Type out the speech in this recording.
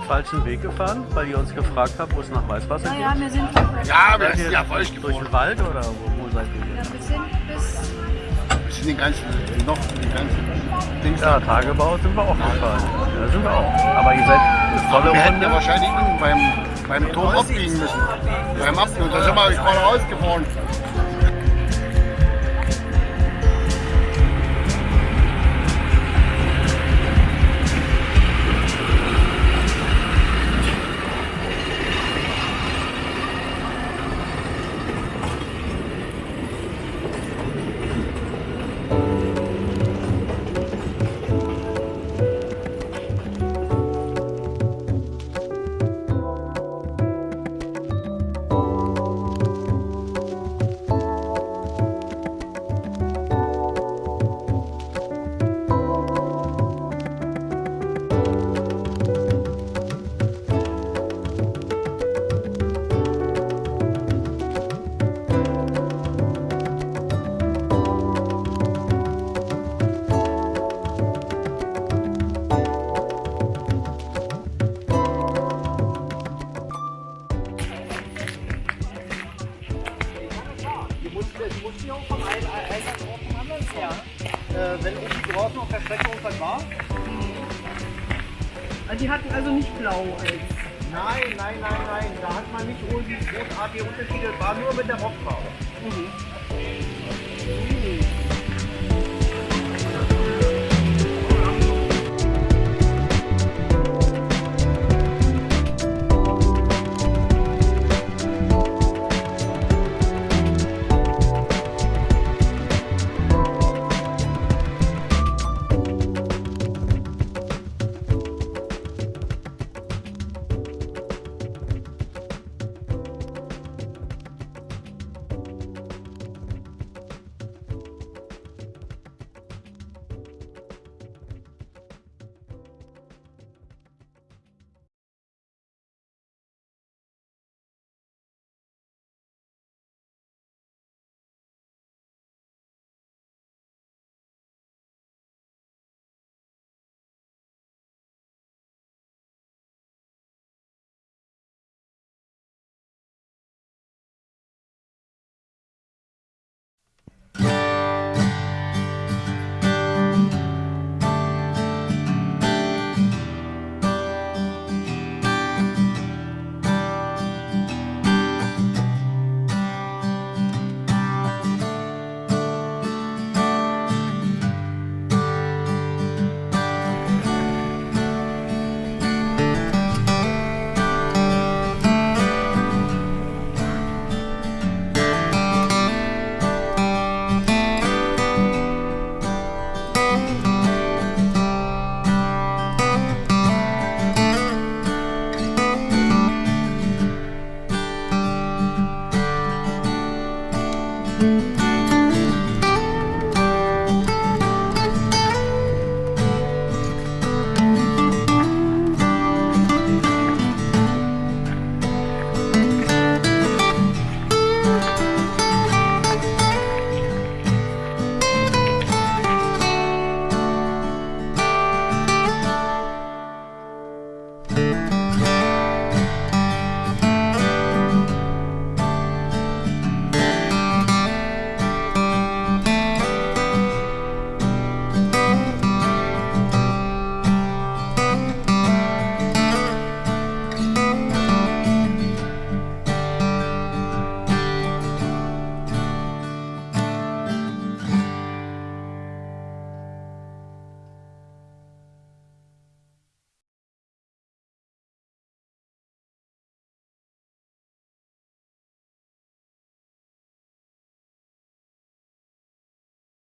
falschen Weg gefahren, weil ihr uns gefragt habt, wo es nach Weißwasser Naja, geht? wir sind, Ja, wir sind ja falsch Durch den Wald oder wo, wo seid ihr? ja, wir sind bis Wir sind den ganzen, noch den ganzen Dings. Ja, Tagebau sind wir auch gefahren. Ja, sind wir auch. Aber ihr seid eine volle Wir hätten ja wahrscheinlich beim, beim Turm abbiegen müssen. Beim Abbiegen. Da sind wir gerade rausgefahren. Die mussten ja auch vom einen Einsatz auch vom anderen fahren. Äh, wenn irgendwie draußen auf der Strecke irgendwas war. Also die hatten also nicht blau als. Nein, nein, nein, nein. Da hat man nicht irgendwie großartige Unterschiede. War nur mit der Rockfarbe.